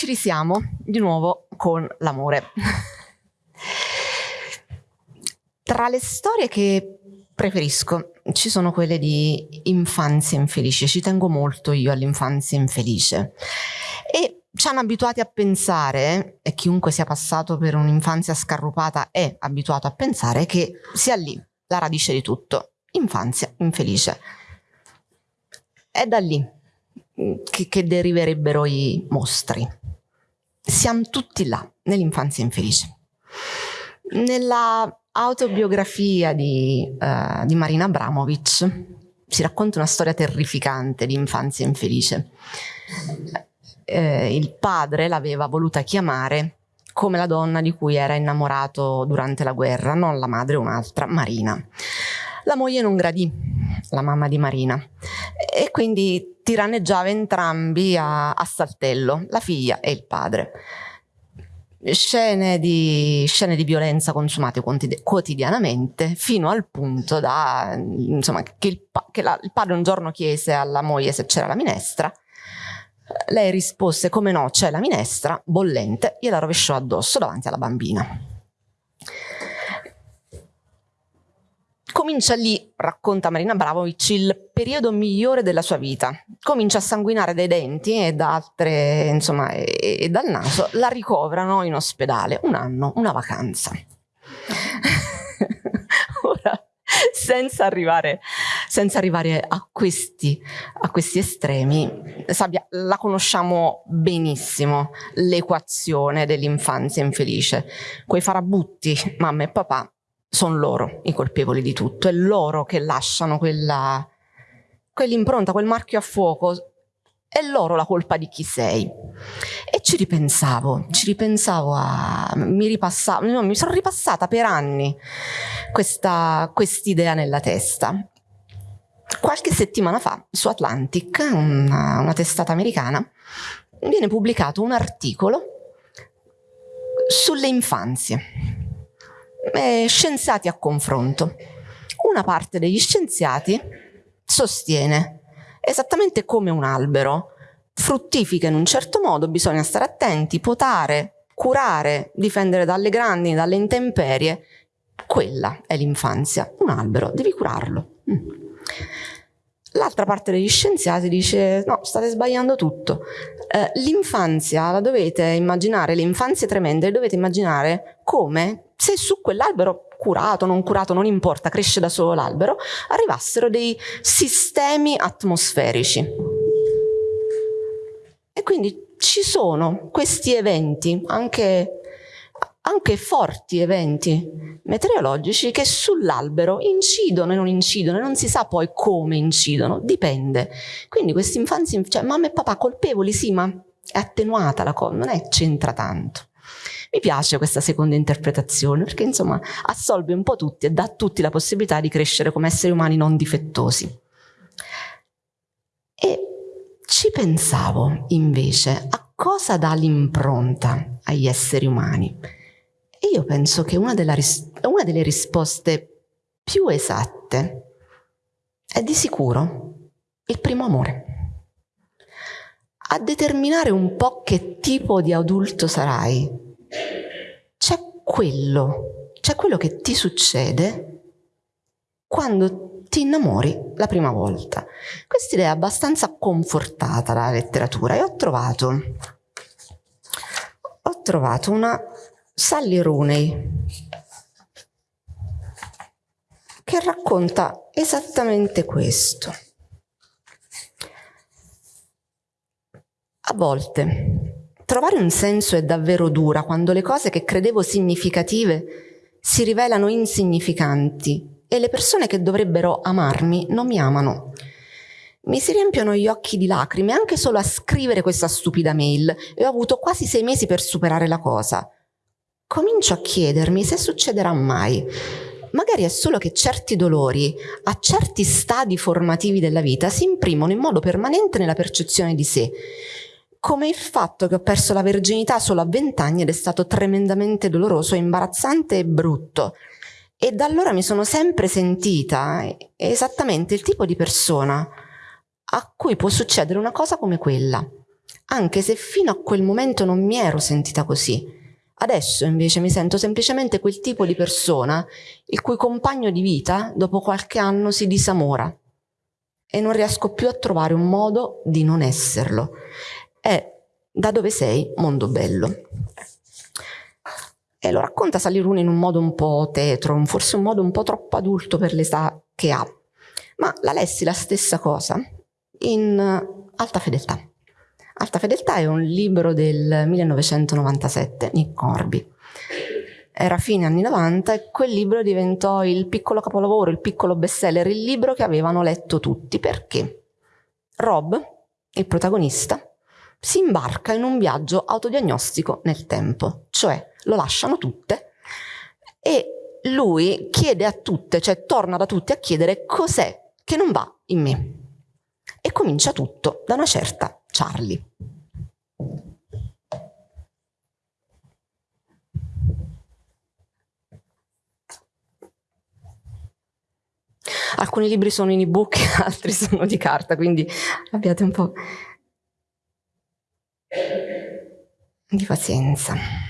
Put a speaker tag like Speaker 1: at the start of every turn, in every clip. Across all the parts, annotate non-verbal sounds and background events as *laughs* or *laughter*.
Speaker 1: ci risiamo di nuovo con l'amore. Tra le storie che preferisco ci sono quelle di infanzia infelice, ci tengo molto io all'infanzia infelice e ci hanno abituati a pensare, e chiunque sia passato per un'infanzia scarrupata è abituato a pensare che sia lì la radice di tutto, infanzia infelice. È da lì che, che deriverebbero i mostri. Siamo tutti là, nell'infanzia infelice. Nella autobiografia di, uh, di Marina Abramovic si racconta una storia terrificante di infanzia infelice. Eh, il padre l'aveva voluta chiamare come la donna di cui era innamorato durante la guerra, non la madre, un'altra, Marina. La moglie non gradì, la mamma di Marina, e quindi tiranneggiava entrambi a, a saltello, la figlia e il padre. Scene di, scene di violenza consumate quotidianamente fino al punto da, insomma, che, il, che la, il padre un giorno chiese alla moglie se c'era la minestra. Lei rispose come no c'è la minestra bollente gliela rovesciò addosso davanti alla bambina Comincia lì, racconta Marina Bravovic, il periodo migliore della sua vita. Comincia a sanguinare dai denti e, da altre, insomma, e, e dal naso. La ricovrano in ospedale. Un anno, una vacanza. *laughs* Ora, senza arrivare, senza arrivare a, questi, a questi estremi, Sabia, la conosciamo benissimo, l'equazione dell'infanzia infelice. Quei farabutti, mamma e papà, sono loro i colpevoli di tutto, è loro che lasciano quella, quell'impronta, quel marchio a fuoco, è loro la colpa di chi sei. E ci ripensavo, ci ripensavo a... mi ripassavo, no, mi sono ripassata per anni questa quest'idea nella testa. Qualche settimana fa su Atlantic, una, una testata americana, viene pubblicato un articolo sulle infanzie eh, scienziati a confronto. Una parte degli scienziati sostiene esattamente come un albero fruttifica in un certo modo, bisogna stare attenti, potare, curare, difendere dalle grandi, dalle intemperie. Quella è l'infanzia. Un albero, devi curarlo. Mm. L'altra parte degli scienziati dice no, state sbagliando tutto. Eh, l'infanzia la dovete immaginare, le infanzie tremende dovete immaginare come se su quell'albero curato, non curato, non importa, cresce da solo l'albero, arrivassero dei sistemi atmosferici. E quindi ci sono questi eventi, anche, anche forti eventi meteorologici che sull'albero incidono e non incidono e non si sa poi come incidono, dipende. Quindi questi infanzi, cioè mamma e papà colpevoli, sì, ma è attenuata la cosa, non è c'entra tanto. Mi piace questa seconda interpretazione perché insomma assolve un po' tutti e dà a tutti la possibilità di crescere come esseri umani non difettosi. E ci pensavo invece a cosa dà l'impronta agli esseri umani. E io penso che una, una delle risposte più esatte è di sicuro il primo amore. A determinare un po' che tipo di adulto sarai c'è quello, c'è quello che ti succede quando ti innamori la prima volta. Questa idea è abbastanza confortata dalla letteratura e ho trovato, ho trovato una Sally Rooney che racconta esattamente questo. A volte Trovare un senso è davvero dura quando le cose che credevo significative si rivelano insignificanti e le persone che dovrebbero amarmi non mi amano. Mi si riempiono gli occhi di lacrime anche solo a scrivere questa stupida mail e ho avuto quasi sei mesi per superare la cosa. Comincio a chiedermi se succederà mai. Magari è solo che certi dolori, a certi stadi formativi della vita, si imprimono in modo permanente nella percezione di sé come il fatto che ho perso la verginità solo a vent'anni ed è stato tremendamente doloroso, imbarazzante e brutto. E da allora mi sono sempre sentita esattamente il tipo di persona a cui può succedere una cosa come quella. anche se fino a quel momento non mi ero sentita così. Adesso invece mi sento semplicemente quel tipo di persona il cui compagno di vita dopo qualche anno si disamora e non riesco più a trovare un modo di non esserlo. È da dove sei, mondo bello. E lo racconta Salirune in un modo un po' tetro, forse un modo un po' troppo adulto per l'età che ha. Ma la lessi la stessa cosa in Alta Fedeltà. Alta Fedeltà è un libro del 1997, Nick Corby. Era fine anni 90 e quel libro diventò il piccolo capolavoro, il piccolo bestseller, il libro che avevano letto tutti. Perché? Rob, il protagonista, si imbarca in un viaggio autodiagnostico nel tempo, cioè lo lasciano tutte e lui chiede a tutte, cioè torna da tutte a chiedere cos'è che non va in me. E comincia tutto da una certa Charlie. Alcuni libri sono in ebook, *laughs* altri sono di carta, quindi abbiate un po' di pazienza.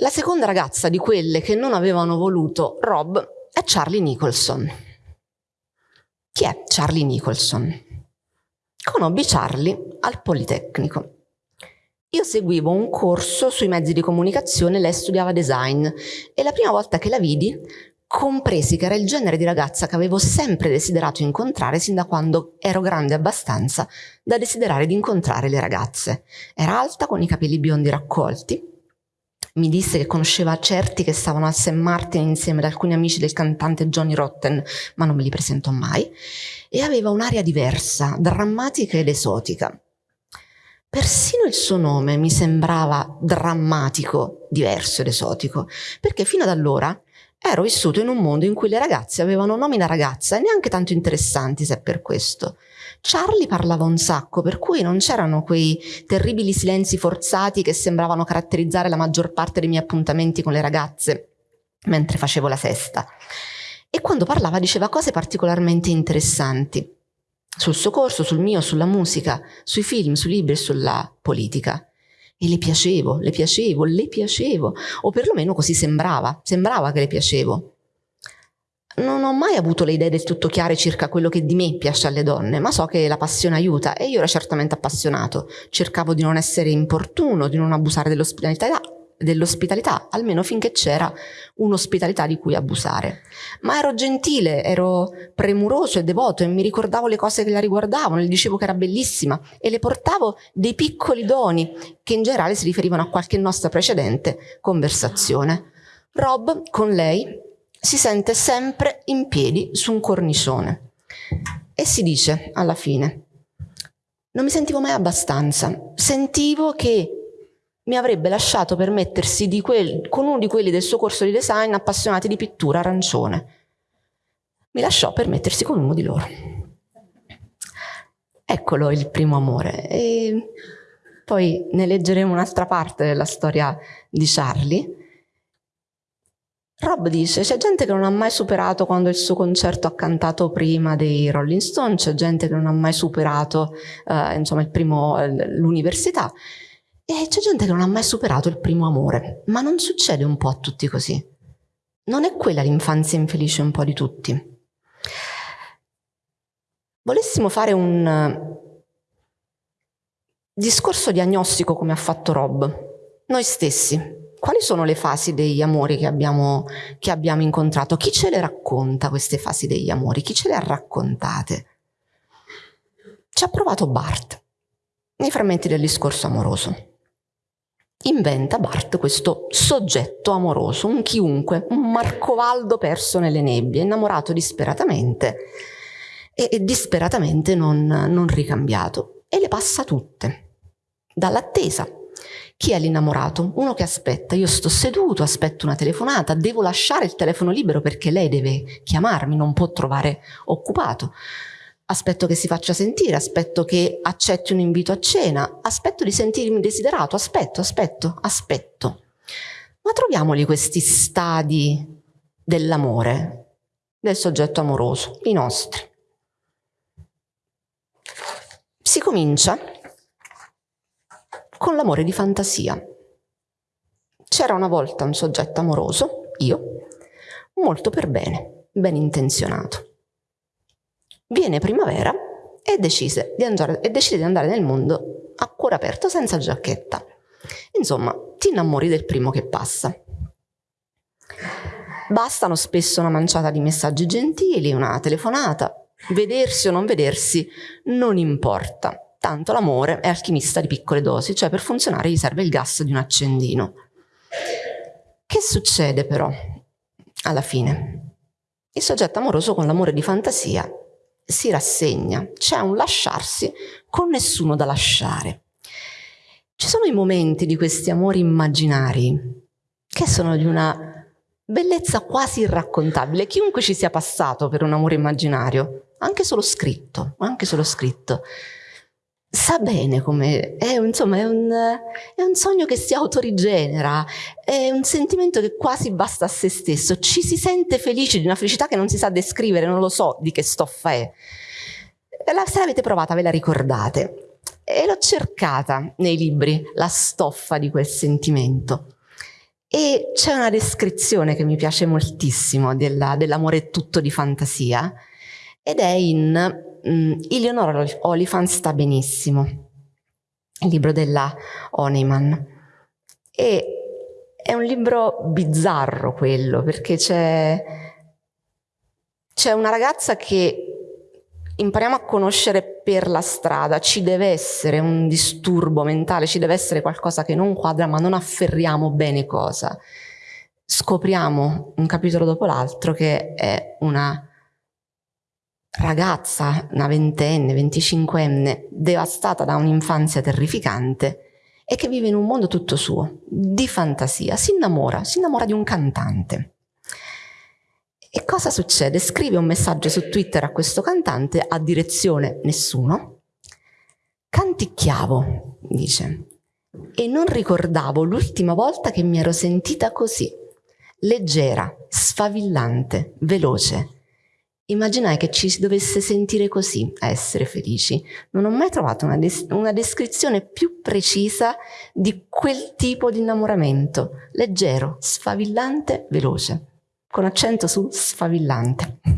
Speaker 1: La seconda ragazza di quelle che non avevano voluto Rob è Charlie Nicholson. Chi è Charlie Nicholson? Conobbi Charlie al Politecnico. Io seguivo un corso sui mezzi di comunicazione, lei studiava design e la prima volta che la vidi compresi che era il genere di ragazza che avevo sempre desiderato incontrare sin da quando ero grande abbastanza da desiderare di incontrare le ragazze. Era alta con i capelli biondi raccolti, mi disse che conosceva certi che stavano a St. Martin insieme ad alcuni amici del cantante Johnny Rotten, ma non me li presentò mai, e aveva un'aria diversa, drammatica ed esotica. Persino il suo nome mi sembrava drammatico, diverso ed esotico, perché fino ad allora ero vissuto in un mondo in cui le ragazze avevano nomi da ragazza e neanche tanto interessanti se per questo. Charlie parlava un sacco, per cui non c'erano quei terribili silenzi forzati che sembravano caratterizzare la maggior parte dei miei appuntamenti con le ragazze mentre facevo la sesta. E quando parlava diceva cose particolarmente interessanti sul suo corso, sul mio, sulla musica, sui film, sui libri e sulla politica. E le piacevo, le piacevo, le piacevo, o perlomeno così sembrava, sembrava che le piacevo non ho mai avuto le idee del tutto chiare circa quello che di me piace alle donne, ma so che la passione aiuta e io ero certamente appassionato. Cercavo di non essere importuno, di non abusare dell'ospitalità, dell'ospitalità, almeno finché c'era un'ospitalità di cui abusare. Ma ero gentile, ero premuroso e devoto e mi ricordavo le cose che la riguardavano, le dicevo che era bellissima e le portavo dei piccoli doni che in generale si riferivano a qualche nostra precedente conversazione. Rob, con lei, si sente sempre in piedi su un cornicione e si dice alla fine, non mi sentivo mai abbastanza, sentivo che mi avrebbe lasciato permettersi di quel, con uno di quelli del suo corso di design appassionati di pittura arancione. Mi lasciò permettersi con uno di loro. Eccolo il primo amore. E poi ne leggeremo un'altra parte della storia di Charlie, Rob dice, c'è gente che non ha mai superato quando il suo concerto ha cantato prima dei Rolling Stone, c'è gente che non ha mai superato eh, primo, l'università e c'è gente che non ha mai superato il primo amore. Ma non succede un po' a tutti così? Non è quella l'infanzia infelice un po' di tutti? Volessimo fare un eh, discorso diagnostico come ha fatto Rob, noi stessi, quali sono le fasi degli amori che abbiamo, che abbiamo incontrato? Chi ce le racconta queste fasi degli amori? Chi ce le ha raccontate? Ci ha provato Bart nei frammenti del discorso amoroso. Inventa Bart questo soggetto amoroso, un chiunque, un Marcovaldo perso nelle nebbie, innamorato disperatamente e, e disperatamente non, non ricambiato e le passa tutte, dall'attesa chi è l'innamorato? Uno che aspetta, io sto seduto, aspetto una telefonata, devo lasciare il telefono libero perché lei deve chiamarmi, non può trovare occupato. Aspetto che si faccia sentire, aspetto che accetti un invito a cena, aspetto di sentirmi desiderato, aspetto, aspetto, aspetto. Ma troviamoli questi stadi dell'amore, del soggetto amoroso, i nostri. Si comincia con l'amore di fantasia. C'era una volta un soggetto amoroso, io, molto per bene, ben intenzionato. Viene primavera e decise di andare, e decide di andare nel mondo a cuore aperto senza giacchetta. Insomma, ti innamori del primo che passa. Bastano spesso una manciata di messaggi gentili, una telefonata, vedersi o non vedersi non importa tanto l'amore è alchimista di piccole dosi, cioè per funzionare gli serve il gas di un accendino. Che succede però alla fine? Il soggetto amoroso con l'amore di fantasia si rassegna, c'è un lasciarsi con nessuno da lasciare. Ci sono i momenti di questi amori immaginari che sono di una bellezza quasi irraccontabile. Chiunque ci sia passato per un amore immaginario, anche solo scritto, anche solo scritto, sa bene come, è, insomma, è un, è un, sogno che si autorigenera, è un sentimento che quasi basta a se stesso, ci si sente felici di una felicità che non si sa descrivere, non lo so di che stoffa è. La, se l'avete provata ve la ricordate e l'ho cercata nei libri, la stoffa di quel sentimento. E c'è una descrizione che mi piace moltissimo dell'amore dell tutto di fantasia ed è in mm, Eleonora Oliphant sta benissimo, il libro della Honeyman. E è un libro bizzarro quello, perché c'è, c'è una ragazza che impariamo a conoscere per la strada, ci deve essere un disturbo mentale, ci deve essere qualcosa che non quadra, ma non afferriamo bene cosa. Scopriamo un capitolo dopo l'altro che è una ragazza, una ventenne, venticinquenne, devastata da un'infanzia terrificante e che vive in un mondo tutto suo, di fantasia, si innamora, si innamora di un cantante. E cosa succede? Scrive un messaggio su Twitter a questo cantante a direzione nessuno. Canticchiavo, dice, e non ricordavo l'ultima volta che mi ero sentita così, leggera, sfavillante, veloce, Immaginai che ci si dovesse sentire così a essere felici. Non ho mai trovato una, des una, descrizione più precisa di quel tipo di innamoramento. Leggero, sfavillante, veloce. Con accento su sfavillante. *laughs*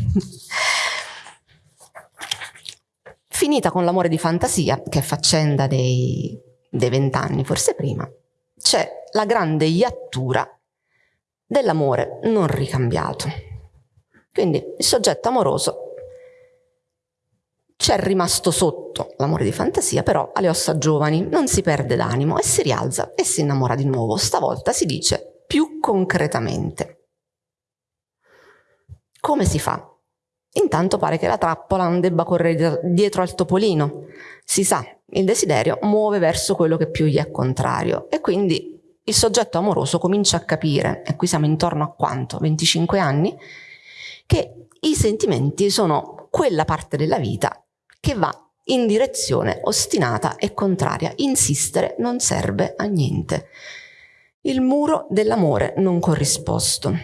Speaker 1: Finita con l'amore di fantasia, che è faccenda dei vent'anni, forse prima, c'è la grande iattura dell'amore non ricambiato. Quindi il soggetto amoroso c'è rimasto sotto l'amore di fantasia, però alle ossa giovani non si perde d'animo e si rialza e si innamora di nuovo. Stavolta si dice più concretamente. Come si fa? Intanto pare che la trappola non debba correre dietro al topolino. Si sa, il desiderio muove verso quello che più gli è contrario e quindi il soggetto amoroso comincia a capire, e qui siamo intorno a quanto? 25 anni? Che i sentimenti sono quella parte della vita che va in direzione ostinata e contraria. Insistere non serve a niente. Il muro dell'amore non corrisposto.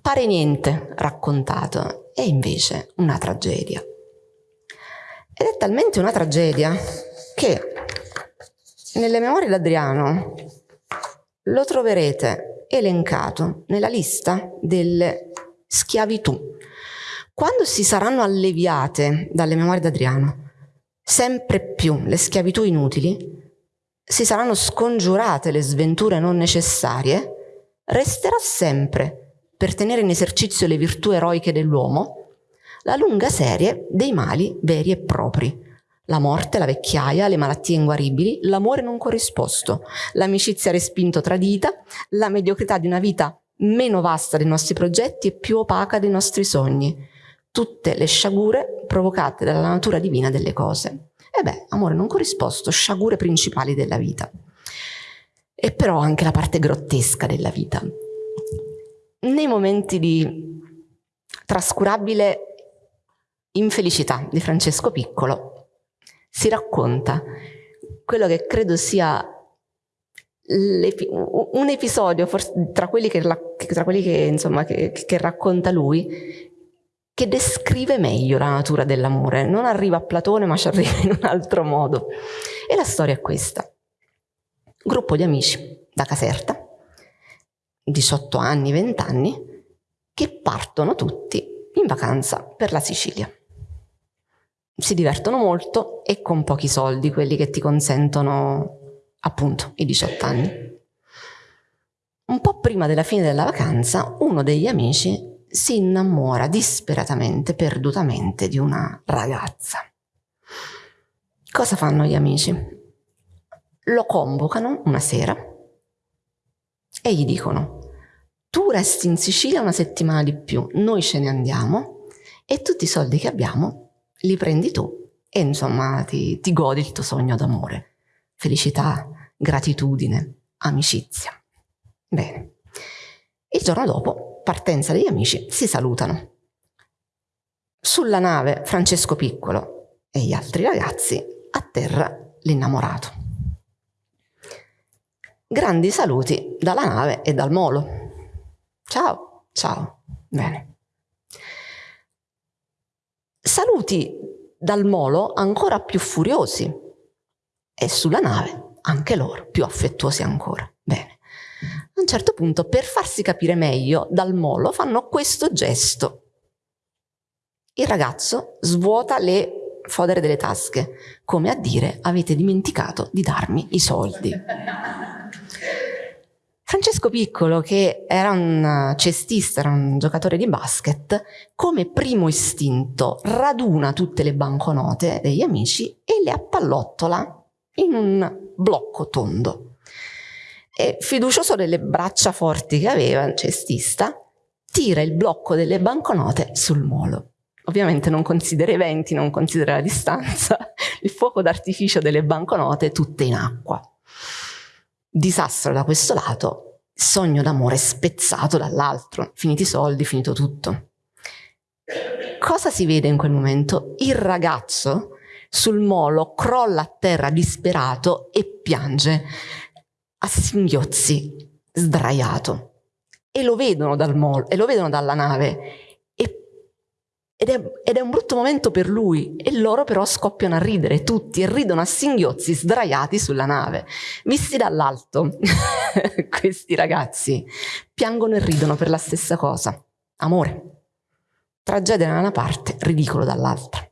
Speaker 1: Pare niente raccontato, è invece una tragedia. Ed è talmente una tragedia che nelle memorie d'Adriano lo troverete elencato nella lista delle schiavitù. Quando si saranno alleviate dalle memorie d'Adriano sempre più le schiavitù inutili, si saranno scongiurate le sventure non necessarie, resterà sempre, per tenere in esercizio le virtù eroiche dell'uomo, la lunga serie dei mali veri e propri. La morte, la vecchiaia, le malattie inguaribili, l'amore non corrisposto, l'amicizia respinto tradita, la mediocrità di una vita meno vasta dei nostri progetti e più opaca dei nostri sogni. tutte le sciagure provocate dalla natura divina delle cose. E beh, amore non corrisposto, sciagure principali della vita. E però anche la parte grottesca della vita. Nei momenti di trascurabile infelicità di Francesco Piccolo si racconta quello che credo sia un episodio tra quelli, che, tra quelli che, insomma, che, che racconta lui che descrive meglio la natura dell'amore. Non arriva a Platone, ma ci arriva in un altro modo. E la storia è questa. Gruppo di amici da Caserta, 18 anni, 20 anni, che partono tutti in vacanza per la Sicilia. Si divertono molto e con pochi soldi, quelli che ti consentono appunto i 18 anni. Un po' prima della fine della vacanza, uno degli amici si innamora disperatamente, perdutamente di una ragazza. Cosa fanno gli amici? Lo convocano una sera e gli dicono tu resti in Sicilia una settimana di più, noi ce ne andiamo e tutti i soldi che abbiamo li prendi tu e insomma ti, ti godi il tuo sogno d'amore. Felicità, gratitudine, amicizia. Bene. Il giorno dopo, partenza degli amici, si salutano. Sulla nave Francesco Piccolo e gli altri ragazzi, a terra l'innamorato. Grandi saluti dalla nave e dal molo. Ciao, ciao, bene. Saluti dal molo ancora più furiosi e sulla nave anche loro più affettuosi ancora. Bene. A un certo punto, per farsi capire meglio, dal molo fanno questo gesto. Il ragazzo svuota le fodere delle tasche, come a dire avete dimenticato di darmi i soldi. Francesco Piccolo, che era un cestista, era un giocatore di basket, come primo istinto raduna tutte le banconote degli amici e le appallottola in un blocco tondo e fiducioso delle braccia forti che aveva, il cestista, tira il blocco delle banconote sul molo. Ovviamente non considera i venti, non considera la distanza, *laughs* il fuoco d'artificio delle banconote tutte in acqua. Disastro da questo lato, sogno d'amore spezzato dall'altro, finiti i soldi, finito tutto. Cosa si vede in quel momento? Il ragazzo sul molo crolla a terra disperato e piange a singhiozzi, sdraiato. E lo vedono dal molo, e lo vedono dalla nave. E, ed, è, ed, è, un brutto momento per lui. E loro però scoppiano a ridere tutti e ridono a singhiozzi sdraiati sulla nave. Visti dall'alto, *laughs* questi ragazzi piangono e ridono per la stessa cosa. Amore. Tragedia da una parte, ridicolo dall'altra.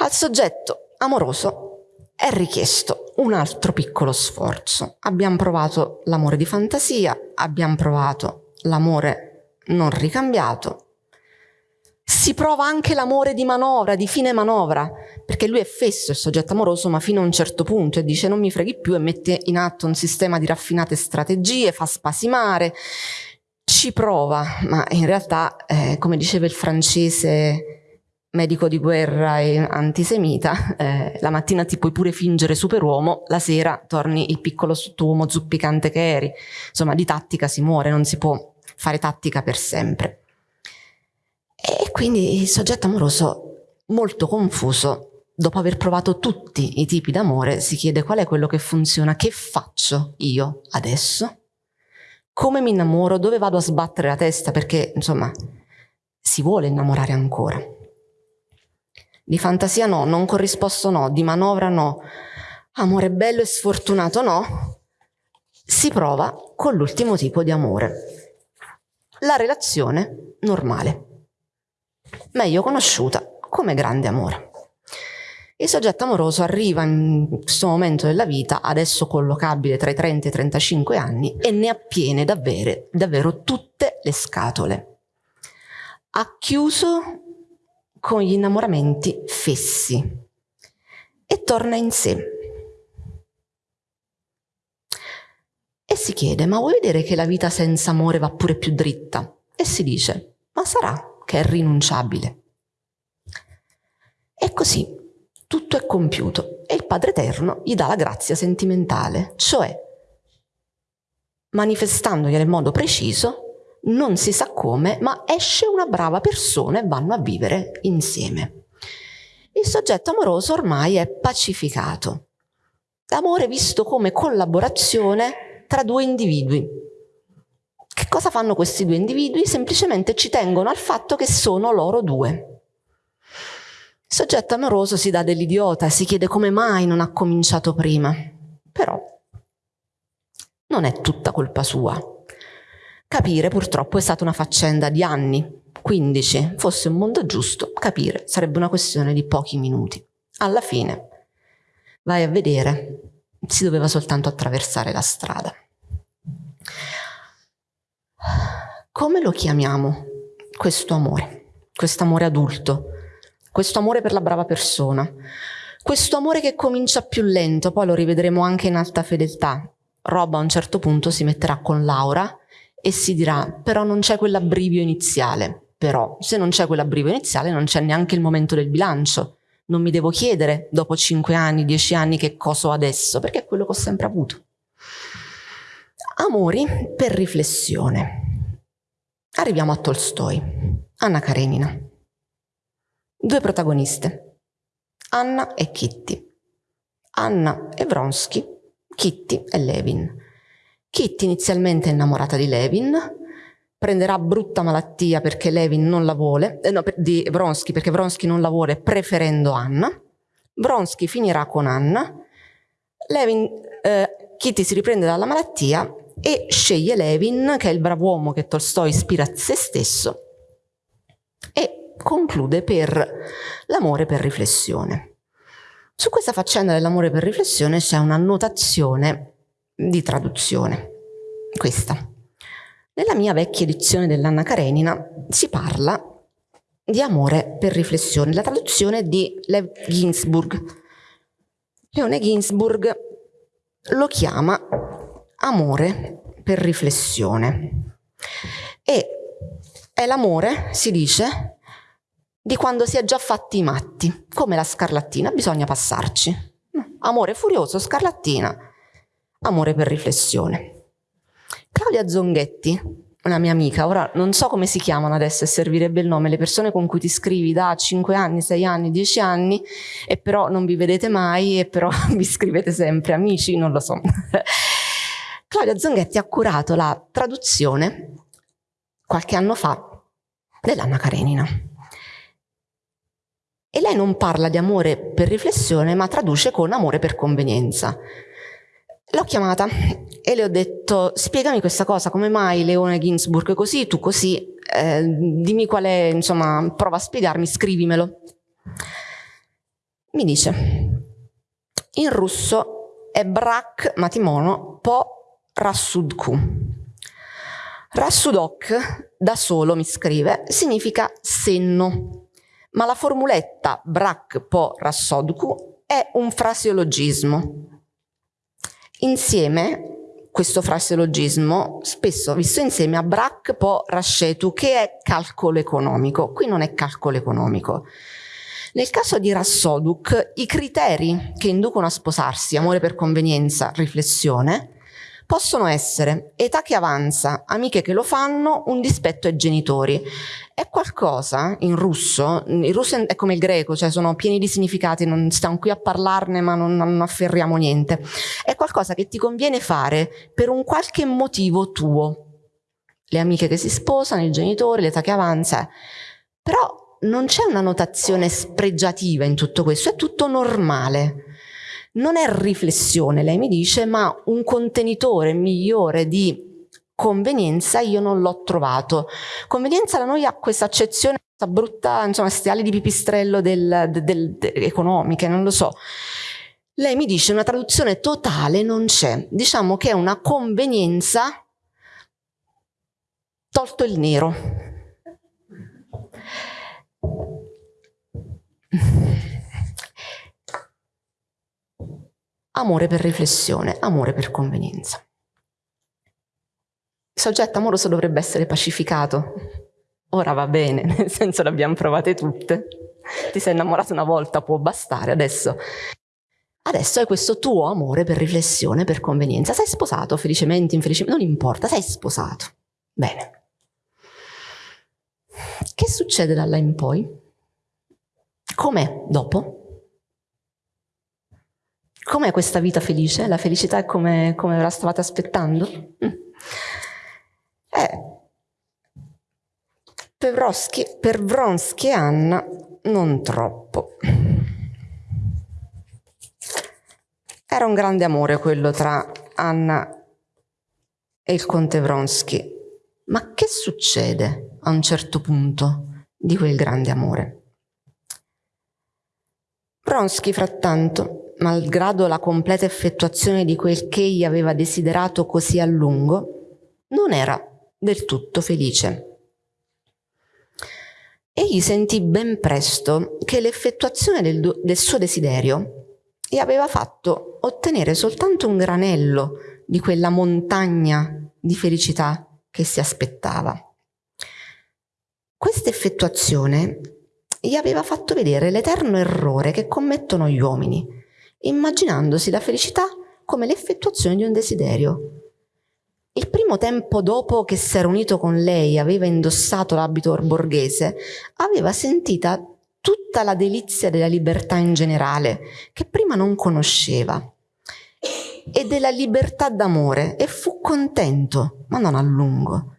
Speaker 1: Al soggetto amoroso è richiesto un altro piccolo sforzo. Abbiamo provato l'amore di fantasia, abbiamo provato l'amore non ricambiato, si prova anche l'amore di manovra, di fine manovra, perché lui è fesso il soggetto amoroso, ma fino a un certo punto e dice non mi freghi più e mette in atto un sistema di raffinate strategie, fa spasimare, ci prova, ma in realtà, eh, come diceva il francese medico di guerra e antisemita, eh, la mattina ti puoi pure fingere superuomo, la sera torni il piccolo sottuomo zuppicante che eri. Insomma, di tattica si muore, non si può fare tattica per sempre. E quindi il soggetto amoroso, molto confuso, dopo aver provato tutti i tipi d'amore, si chiede qual è quello che funziona, che faccio io adesso? Come mi innamoro? Dove vado a sbattere la testa? Perché, insomma, si vuole innamorare ancora. Di fantasia no, non corrisposto no, di manovra no, amore bello e sfortunato no, si prova con l'ultimo tipo di amore, la relazione normale, meglio conosciuta come grande amore. Il soggetto amoroso arriva in questo momento della vita, adesso collocabile tra i 30 e i 35 anni, e ne ha piene davvero, davvero tutte le scatole. Ha chiuso con gli innamoramenti fessi e torna in sé. si chiede, ma vuoi vedere che la vita senza amore va pure più dritta? E si dice, ma sarà che è rinunciabile. E così tutto è compiuto e il Padre Eterno gli dà la grazia sentimentale, cioè manifestandogli nel modo preciso, non si sa come, ma esce una brava persona e vanno a vivere insieme. Il soggetto amoroso ormai è pacificato. L'amore visto come collaborazione tra due individui. Che cosa fanno questi due individui? Semplicemente ci tengono al fatto che sono loro due. Il soggetto amoroso si dà dell'idiota si chiede come mai non ha cominciato prima. Però non è tutta colpa sua. Capire purtroppo è stata una faccenda di anni, 15, fosse un mondo giusto, capire sarebbe una questione di pochi minuti. Alla fine, vai a vedere, si doveva soltanto attraversare la strada. Come lo chiamiamo questo amore, questo amore adulto? questo amore per la brava persona, questo amore che comincia più lento, poi lo rivedremo anche in alta fedeltà. Rob a un certo punto si metterà con Laura e si dirà però non c'è quell'abbrivio iniziale, però se non c'è quell'abbrivio iniziale non c'è neanche il momento del bilancio, non mi devo chiedere dopo 5 anni, 10 anni che cosa ho adesso, perché è quello che ho sempre avuto. Amori per riflessione. Arriviamo a Tolstoi, Anna Karenina. Due protagoniste, Anna e Kitty. Anna e Vronsky, Kitty e Levin. Kitty inizialmente è innamorata di Levin, prenderà brutta malattia perché Levin non la vuole, eh, no, di Vronsky perché Vronsky non la vuole preferendo Anna. Vronsky finirà con Anna. Levin, eh, Kitty si riprende dalla malattia e sceglie Levin, che è il bravo uomo che Tolstoi ispira a se stesso, e conclude per l'amore per riflessione. Su questa faccenda dell'amore per riflessione c'è una notazione di traduzione, questa. Nella mia vecchia edizione dell'Anna Karenina si parla di amore per riflessione, la traduzione di Lev Ginsburg. Leone Ginsburg lo chiama amore per riflessione e è l'amore, si dice, di quando si è già fatti i matti, come la scarlattina, bisogna passarci. Amore furioso, scarlattina, amore per riflessione. Claudia Zonghetti, una mia amica, ora non so come si chiamano adesso e servirebbe il nome, le persone con cui ti scrivi da 5 anni, 6 anni, 10 anni e però non vi vedete mai e però *laughs* vi scrivete sempre, amici, non lo so. *laughs* Claudia Zonghetti ha curato la traduzione qualche anno fa dell'Anna Karenina. E lei non parla di amore per riflessione, ma traduce con amore per convenienza. L'ho chiamata e le ho detto, spiegami questa cosa, come mai Leone Ginsburg così, tu così, eh, dimmi qual è, insomma, prova a spiegarmi, scrivimelo. Mi dice, in russo è brak matimono po rassudku. Rassudok, da solo mi scrive, significa senno ma la formuletta brak po rassodku è un fraseologismo. Insieme, questo fraseologismo, spesso visto insieme a brak po rascetu, che è calcolo economico. Qui non è calcolo economico. Nel caso di Rassoduk, i criteri che inducono a sposarsi, amore per convenienza, riflessione, possono essere età che avanza, amiche che lo fanno, un dispetto ai genitori. È qualcosa in russo, il russo è come il greco, cioè sono pieni di significati, non stiamo qui a parlarne ma non, non afferriamo niente. È qualcosa che ti conviene fare per un qualche motivo tuo. Le amiche che si sposano, i genitori, l'età che avanza. Però non c'è una notazione spregiativa in tutto questo, è tutto normale non è riflessione, lei mi dice, ma un contenitore migliore di convenienza io non l'ho trovato. Convenienza da noi ha questa accezione questa brutta, insomma, queste ali di pipistrello del, del, del, economiche, non lo so. Lei mi dice una traduzione totale non c'è, diciamo che è una convenienza tolto il nero amore per riflessione, amore per convenienza. Il soggetto amoroso dovrebbe essere pacificato. Ora va bene, *laughs* nel senso le abbiamo provate tutte. Ti sei innamorato una volta, può bastare. Adesso, adesso hai questo tuo amore per riflessione, per convenienza. Sei sposato, felicemente, infelicemente, non importa, sei sposato. Bene. Che succede da là in poi? Com'è dopo? Com'è questa vita felice? La felicità è come, come ve la stavate aspettando? Mm. Eh, per, Vronsky, per Vronsky e Anna non troppo. Era un grande amore quello tra Anna e il conte Vronsky. Ma che succede a un certo punto di quel grande amore? Vronsky, frattanto, malgrado la completa effettuazione di quel che egli aveva desiderato così a lungo, non era del tutto felice. Egli sentì ben presto che l'effettuazione del, del suo desiderio gli aveva fatto ottenere soltanto un granello di quella montagna di felicità che si aspettava. Questa effettuazione gli aveva fatto vedere l'eterno errore che commettono gli uomini, immaginandosi la felicità come l'effettuazione di un desiderio, il primo tempo dopo che si era unito con lei, aveva indossato l'abito borghese, aveva sentita tutta la delizia della libertà in generale, che prima non conosceva, e della libertà d'amore, e fu contento, ma non a lungo.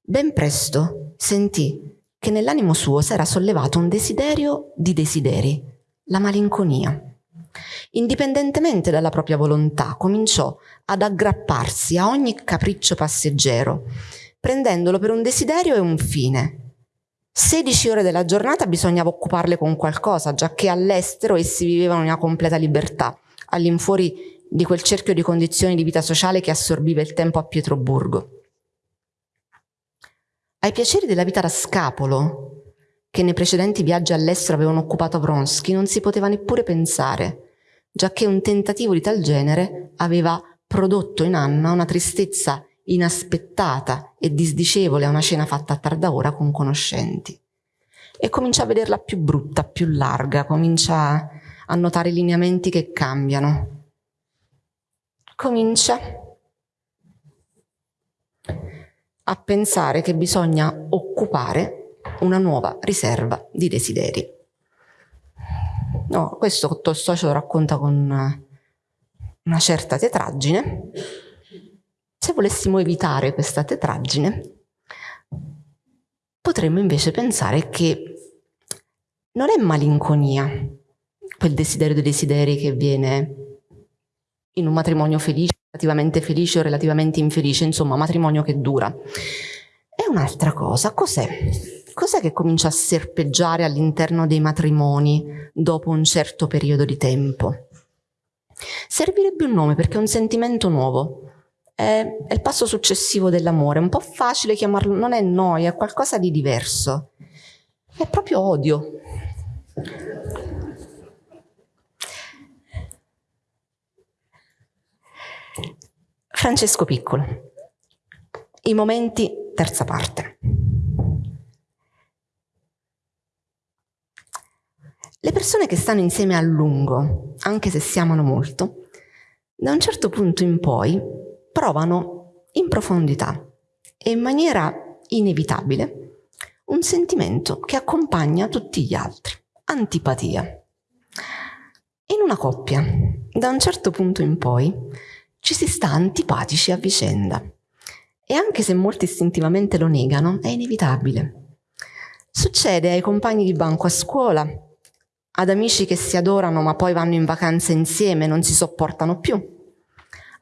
Speaker 1: Ben presto sentì che nell'animo suo s'era sollevato un desiderio di desideri, la malinconia. Indipendentemente dalla propria volontà, cominciò ad aggrapparsi a ogni capriccio passeggero, prendendolo per un desiderio e un fine. 16 ore della giornata bisognava occuparle con qualcosa, già che all'estero essi vivevano in una completa libertà, all'infuori di quel cerchio di condizioni di vita sociale che assorbiva il tempo a Pietroburgo. Ai piaceri della vita da scapolo, che nei precedenti viaggi all'estero avevano occupato Vronsky, non si poteva neppure pensare, giacché un tentativo di tal genere aveva prodotto in Anna una tristezza inaspettata e disdicevole a una cena fatta a tarda ora con conoscenti. E comincia a vederla più brutta, più larga, comincia a notare i lineamenti che cambiano. Comincia a pensare che bisogna occupare una nuova riserva di desideri. No, questo Tolstoi ce lo racconta con una certa tetraggine. Se volessimo evitare questa tetraggine, potremmo invece pensare che non è malinconia quel desiderio dei desideri che viene in un matrimonio felice, relativamente felice o relativamente infelice, insomma, matrimonio che dura. È un'altra cosa. Cos'è? Cos'è che comincia a serpeggiare all'interno dei matrimoni dopo un certo periodo di tempo? Servirebbe un nome perché è un sentimento nuovo. È, è il passo successivo dell'amore. È un po' facile chiamarlo, non è noia, è qualcosa di diverso. È proprio odio. Francesco Piccolo. I momenti, terza parte. Le persone che stanno insieme a lungo, anche se si amano molto, da un certo punto in poi provano in profondità e in maniera inevitabile un sentimento che accompagna tutti gli altri, antipatia. In una coppia, da un certo punto in poi, ci si sta antipatici a vicenda e anche se molti istintivamente lo negano, è inevitabile. Succede ai compagni di banco a scuola, ad amici che si adorano ma poi vanno in vacanza insieme non si sopportano più,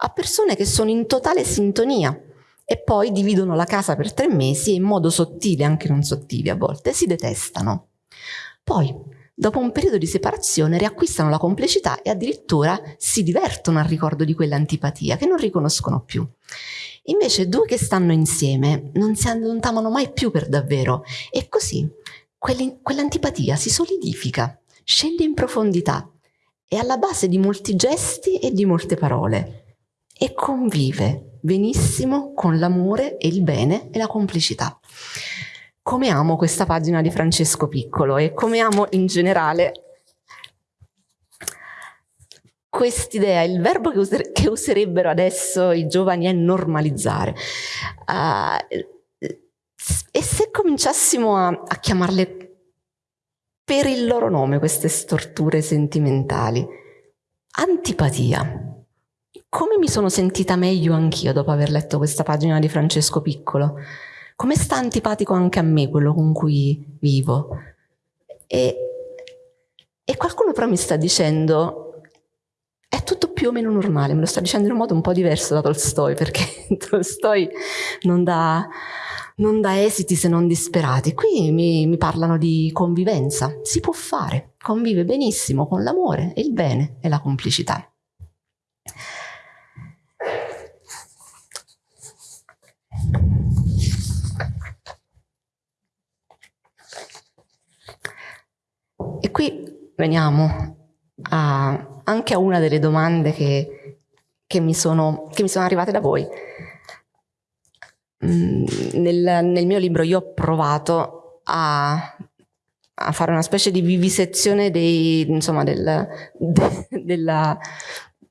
Speaker 1: a persone che sono in totale sintonia e poi dividono la casa per tre mesi e in modo sottile, anche non sottile a volte, si detestano. Poi, dopo un periodo di separazione, riacquistano la complicità e addirittura si divertono al ricordo di quell'antipatia che non riconoscono più. Invece due che stanno insieme non si allontanano mai più per davvero e così quell'antipatia si solidifica scende in profondità, è alla base di molti gesti e di molte parole e convive benissimo con l'amore e il bene e la complicità. Come amo questa pagina di Francesco Piccolo e come amo in generale quest'idea, il verbo che, user che, userebbero adesso i giovani è normalizzare. Uh, e se cominciassimo a, a chiamarle per il loro nome queste storture sentimentali? Antipatia. Come mi sono sentita meglio anch'io dopo aver letto questa pagina di Francesco Piccolo? Come sta antipatico anche a me quello con cui vivo? E, e qualcuno però mi sta dicendo è tutto più o meno normale, me lo sta dicendo in un modo un po' diverso da Tolstoi, perché *laughs* Tolstoi non dà non dà esiti se non disperati. Qui mi, mi parlano di convivenza. Si può fare, convive benissimo con l'amore il bene e la complicità. E qui veniamo a, anche a una delle domande che, che, mi sono, che mi sono arrivate da voi. Mm, nel, nel, mio libro io ho provato a, a, fare una specie di vivisezione dei, insomma, del, de, *laughs* della,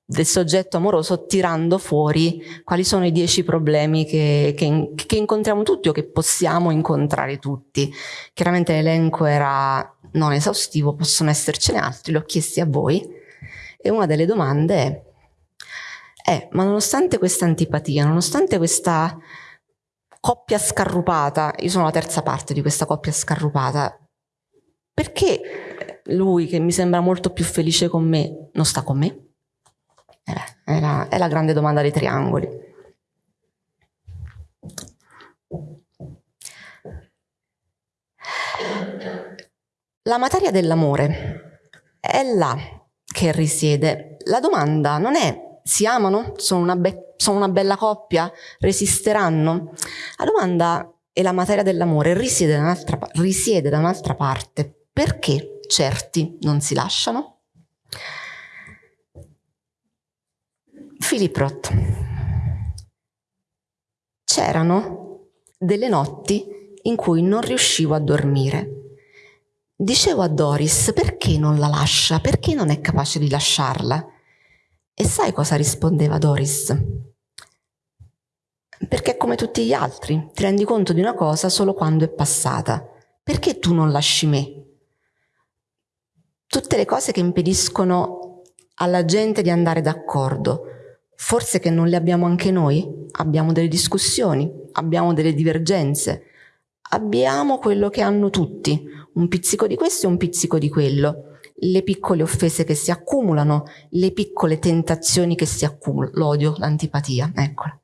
Speaker 1: del soggetto amoroso tirando fuori quali sono i dieci problemi che, che, che, incontriamo tutti o che possiamo incontrare tutti. Chiaramente l'elenco era non esaustivo, possono essercene altri, li ho chiesti a voi e una delle domande è, è ma nonostante questa antipatia, nonostante questa coppia scarrupata, io sono la terza parte di questa coppia scarrupata, perché lui che mi sembra molto più felice con me non sta con me? Eh, è, la, è la grande domanda dei triangoli. La materia dell'amore è là che risiede. La domanda non è si amano? Sono una, sono una bella coppia? Resisteranno? La domanda e la materia dell'amore risiede da un'altra risiede parte. Perché certi non si lasciano? Philip Roth. C'erano delle notti in cui non riuscivo a dormire. Dicevo a Doris perché non la lascia, perché non è capace di lasciarla. E sai cosa rispondeva Doris? Perché come tutti gli altri, ti rendi conto di una cosa solo quando è passata. Perché tu non lasci me? Tutte le cose che impediscono alla gente di andare d'accordo, forse che non le abbiamo anche noi? Abbiamo delle discussioni, abbiamo delle divergenze, abbiamo quello che hanno tutti, un pizzico di questo e un pizzico di quello le piccole offese che si accumulano, le piccole tentazioni che si accumulano, l'odio, l'antipatia, eccola.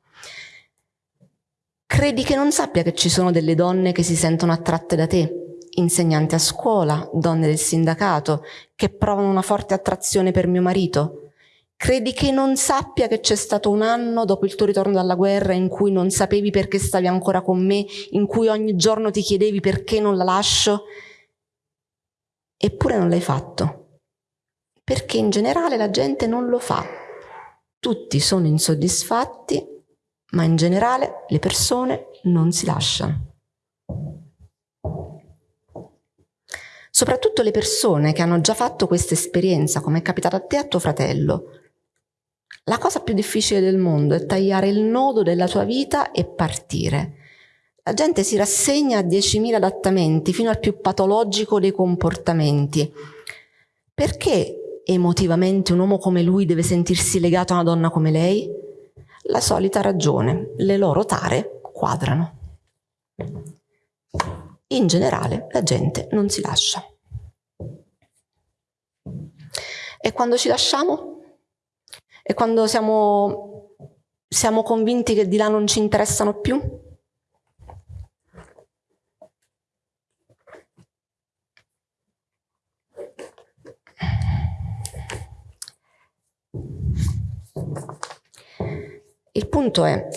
Speaker 1: Credi che non sappia che ci sono delle donne che si sentono attratte da te, insegnanti a scuola, donne del sindacato, che provano una forte attrazione per mio marito? Credi che non sappia che c'è stato un anno dopo il tuo ritorno dalla guerra in cui non sapevi perché stavi ancora con me, in cui ogni giorno ti chiedevi perché non la lascio? Eppure non l'hai fatto, perché in generale la gente non lo fa. Tutti sono insoddisfatti, ma in generale le persone non si lasciano. Soprattutto le persone che hanno già fatto questa esperienza, come è capitato a te e a tuo fratello. La cosa più difficile del mondo è tagliare il nodo della tua vita e partire la gente si rassegna a 10.000 adattamenti, fino al più patologico dei comportamenti. Perché emotivamente un uomo come lui deve sentirsi legato a una donna come lei? La solita ragione, le loro tare quadrano. In generale la gente non si lascia. E quando ci lasciamo? E quando siamo, siamo convinti che di là non ci interessano più? Il punto è,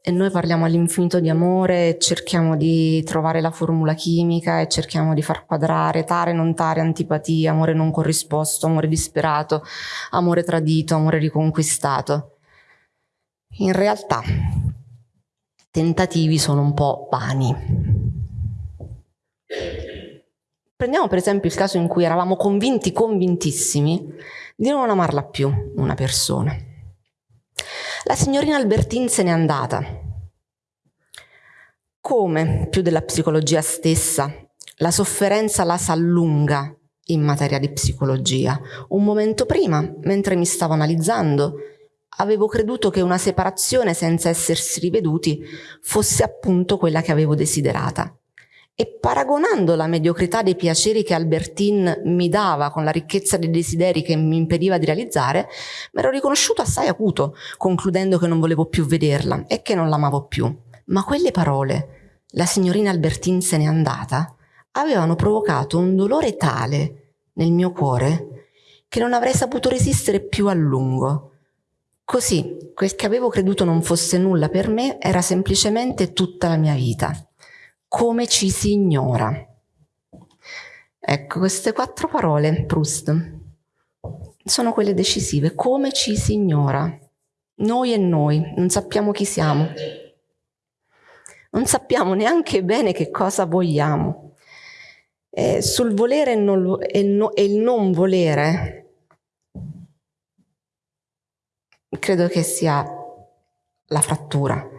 Speaker 1: e noi parliamo all'infinito di amore, cerchiamo di trovare la formula chimica e cerchiamo di far quadrare tare, non tare, antipatia, amore non corrisposto, amore disperato, amore tradito, amore riconquistato. In realtà, tentativi sono un po' vani. Prendiamo per esempio il caso in cui eravamo convinti, convintissimi, di non amarla più una persona. La signorina Albertin se n'è andata. Come, più della psicologia stessa, la sofferenza la s'allunga in materia di psicologia. Un momento prima, mentre mi stavo analizzando, avevo creduto che una separazione senza essersi riveduti fosse appunto quella che avevo desiderata. E paragonando la mediocrità dei piaceri che Albertine mi dava con la ricchezza dei desideri che mi impediva di realizzare, mi ero riconosciuto assai acuto, concludendo che non volevo più vederla e che non l'amavo più. Ma quelle parole, la signorina Albertine se n'è andata, avevano provocato un dolore tale nel mio cuore che non avrei saputo resistere più a lungo. Così, quel che avevo creduto non fosse nulla per me era semplicemente tutta la mia vita come ci si ignora. Ecco, queste quattro parole, Proust, sono quelle decisive. Come ci si ignora. Noi e noi, non sappiamo chi siamo. Non sappiamo neanche bene che cosa vogliamo. Eh, sul volere e, non, e, no, e il non volere, credo che sia la frattura.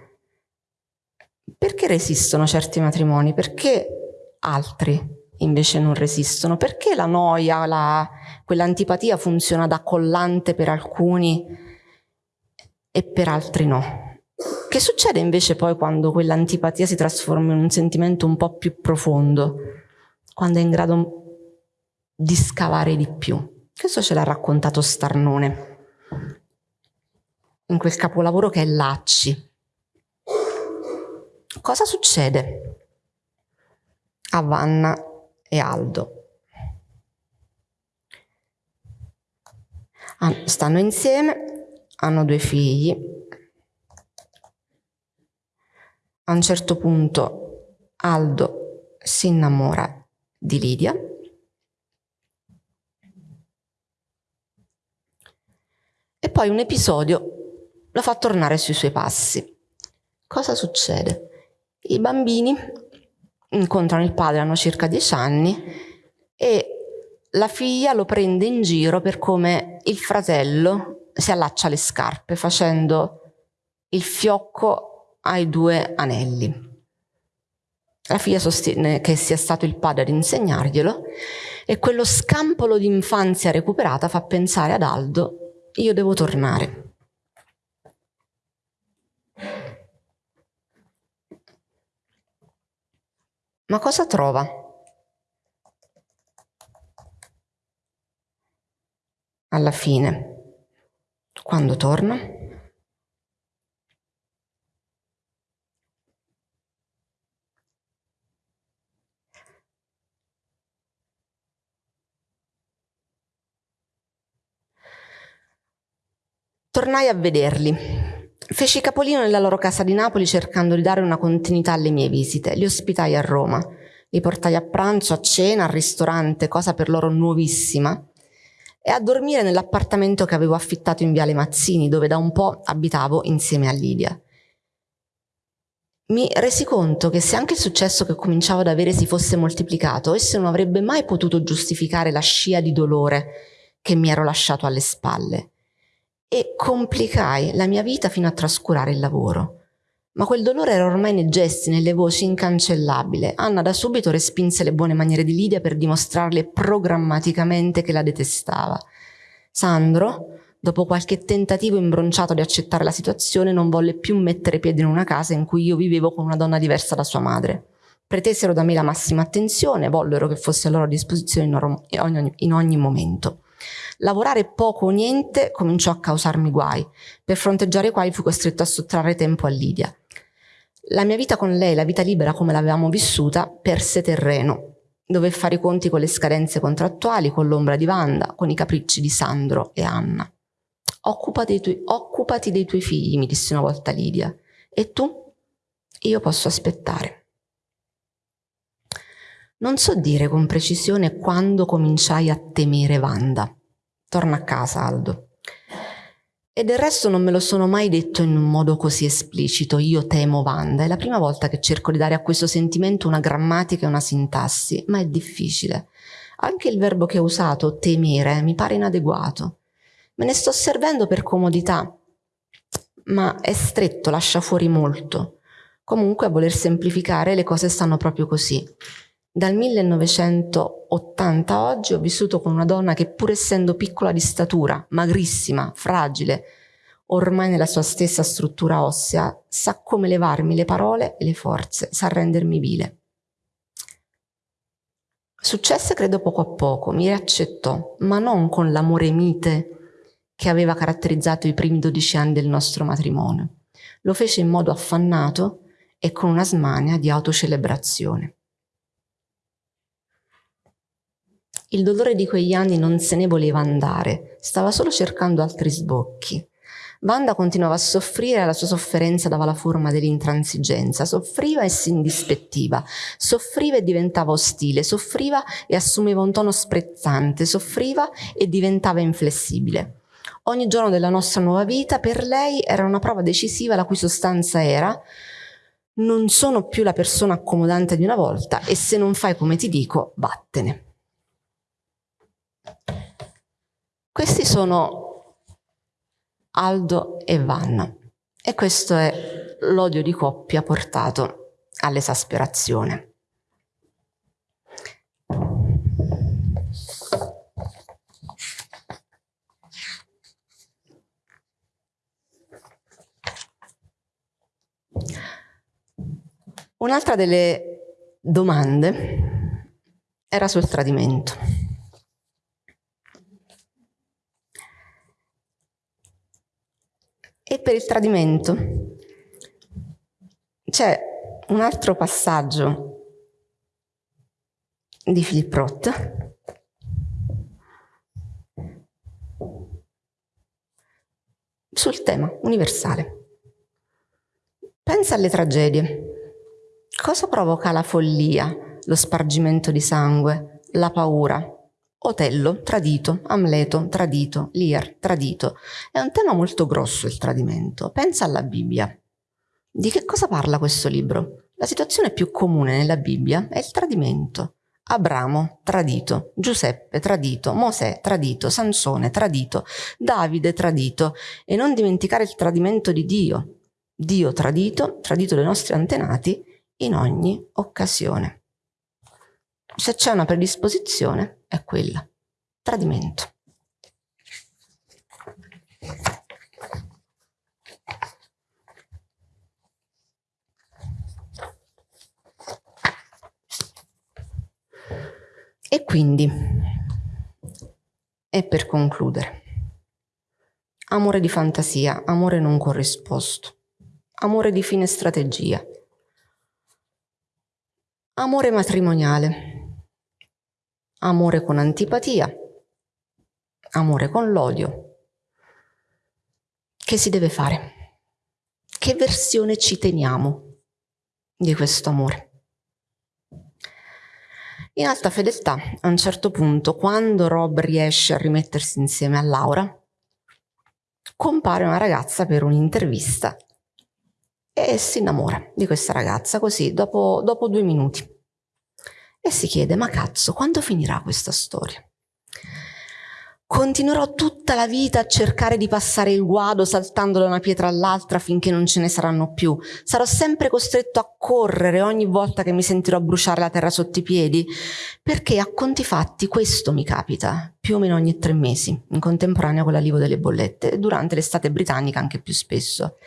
Speaker 1: Perché resistono certi matrimoni? Perché altri invece non resistono? Perché la noia, la, quell'antipatia funziona da collante per alcuni e per altri no? Che succede invece poi quando quell'antipatia si trasforma in un sentimento un po' più profondo, quando è in grado di scavare di più? Questo ce l'ha raccontato Starnone in quel capolavoro che è Lacci. Cosa succede a Vanna e Aldo? Stanno insieme, hanno due figli. A un certo punto Aldo si innamora di Lidia. E poi un episodio lo fa tornare sui suoi passi. Cosa succede? I bambini incontrano il padre, hanno circa dieci anni, e la figlia lo prende in giro per come il fratello si allaccia le scarpe facendo il fiocco ai due anelli. La figlia sostiene che sia stato il padre ad insegnarglielo e quello scampolo di infanzia recuperata fa pensare ad Aldo, io devo tornare. Ma cosa trova? Alla fine, quando torna? Tornai a vederli Feci capolino nella loro casa di Napoli cercando di dare una continuità alle mie visite. Li ospitai a Roma. Li portai a pranzo, a cena, al ristorante, cosa per loro nuovissima, e a dormire nell'appartamento che avevo affittato in Viale Mazzini, dove da un po' abitavo insieme a Lidia. Mi resi conto che se anche il successo che cominciavo ad avere si fosse moltiplicato, esso non avrebbe mai potuto giustificare la scia di dolore che mi ero lasciato alle spalle e complicai la mia vita fino a trascurare il lavoro. Ma quel dolore era ormai nei gesti, nelle voci, incancellabile. Anna da subito respinse le buone maniere di Lidia per dimostrarle programmaticamente che la detestava. Sandro, dopo qualche tentativo imbronciato di accettare la situazione, non volle più mettere piede in una casa in cui io vivevo con una donna diversa da sua madre. Pretesero da me la massima attenzione, vollero che fosse a loro disposizione in ogni, in ogni momento. Lavorare poco o niente cominciò a causarmi guai, per fronteggiare i quali fui costretto a sottrarre tempo a Lidia. La mia vita con lei, la vita libera come l'avevamo vissuta, perse terreno. Dove fare i conti con le scadenze contrattuali, con l'ombra di Wanda, con i capricci di Sandro e Anna. Occupati dei, tuoi, occupati dei tuoi figli, mi disse una volta Lidia. E tu? Io posso aspettare. Non so dire con precisione quando cominciai a temere Wanda. Torna a casa, Aldo. E del resto non me lo sono mai detto in un modo così esplicito, io temo Wanda, è la prima volta che cerco di dare a questo sentimento una grammatica e una sintassi, ma è difficile. Anche il verbo che ho usato, temere, mi pare inadeguato. Me ne sto servendo per comodità, ma è stretto, lascia fuori molto. Comunque a voler semplificare le cose stanno proprio così. Dal 1980 a oggi ho vissuto con una donna che pur essendo piccola di statura, magrissima, fragile, ormai nella sua stessa struttura ossea, sa come levarmi le parole e le forze, sa rendermi vile. Successe credo poco a poco, mi riaccettò, ma non con l'amore mite che aveva caratterizzato i primi dodici anni del nostro matrimonio. Lo fece in modo affannato e con una smania di autocelebrazione. Il dolore di quegli anni non se ne voleva andare, stava solo cercando altri sbocchi. Wanda continuava a soffrire e la sua sofferenza dava la forma dell'intransigenza, soffriva e si indispettiva, soffriva e diventava ostile, soffriva e assumeva un tono sprezzante, soffriva e diventava inflessibile. Ogni giorno della nostra nuova vita per lei era una prova decisiva la cui sostanza era non sono più la persona accomodante di una volta e se non fai come ti dico, vattene. Questi sono Aldo e Vanna e questo è l'odio di coppia portato all'esasperazione. Un'altra delle domande era sul tradimento. E per il tradimento c'è un altro passaggio di Philip Roth sul tema universale. Pensa alle tragedie. Cosa provoca la follia, lo spargimento di sangue, la paura, Otello, tradito, Amleto, tradito, Lear, tradito. È un tema molto grosso il tradimento. Pensa alla Bibbia. Di che cosa parla questo libro? La situazione più comune nella Bibbia è il tradimento. Abramo, tradito, Giuseppe, tradito, Mosè, tradito, Sansone, tradito, Davide, tradito. E non dimenticare il tradimento di Dio. Dio tradito, tradito dai nostri antenati in ogni occasione. Se c'è una predisposizione, è quella, tradimento. E quindi, e per concludere, amore di fantasia, amore non corrisposto, amore di fine strategia, amore matrimoniale, amore con antipatia, amore con l'odio. Che si deve fare? Che versione ci teniamo di questo amore? In alta fedeltà, a un certo punto, quando Rob riesce a rimettersi insieme a Laura, compare una ragazza per un'intervista e si innamora di questa ragazza, così, dopo, dopo due minuti e si chiede ma cazzo quando finirà questa storia? Continuerò tutta la vita a cercare di passare il guado saltando da una pietra all'altra finché non ce ne saranno più. Sarò sempre costretto a correre ogni volta che mi sentirò bruciare la terra sotto i piedi, perché a conti fatti questo mi capita, più o meno ogni tre mesi, in contemporanea con l'allivo delle bollette, e durante l'estate britannica anche più spesso.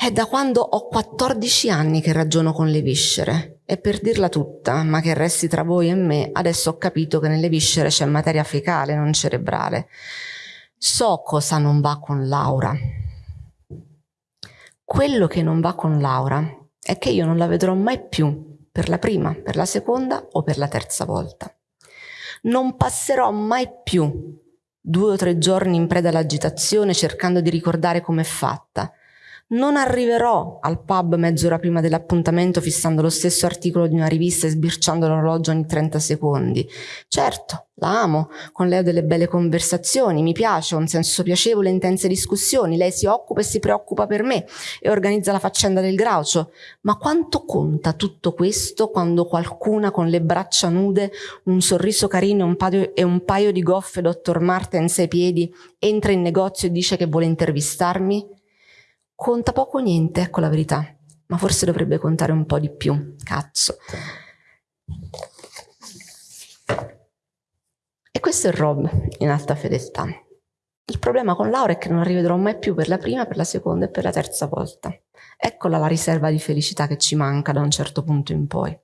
Speaker 1: È da quando ho 14 anni che ragiono con le viscere e per dirla tutta, ma che resti tra voi e me, adesso ho capito che nelle viscere c'è materia fecale, non cerebrale. So cosa non va con Laura. Quello che non va con Laura è che io non la vedrò mai più per la prima, per la seconda o per la terza volta. Non passerò mai più due o tre giorni in preda all'agitazione cercando di ricordare com'è fatta, Non arriverò al pub mezz'ora prima dell'appuntamento fissando lo stesso articolo di una rivista e sbirciando l'orologio ogni 30 secondi. Certo, la amo, con lei ho delle belle conversazioni, mi piace, ho un senso piacevole intense discussioni, lei si occupa e si preoccupa per me e organizza la faccenda del graucio. Ma quanto conta tutto questo quando qualcuna con le braccia nude, un sorriso carino un e un paio di goffe Dr. Martens ai piedi entra in negozio e dice che vuole intervistarmi? Conta poco o niente, ecco la verità, ma forse dovrebbe contare un po' di più, cazzo. E questo è Rob in alta fedeltà. Il problema con Laura è che non la rivedrò mai più per la prima, per la seconda e per la terza volta. Eccola la riserva di felicità che ci manca da un certo punto in poi.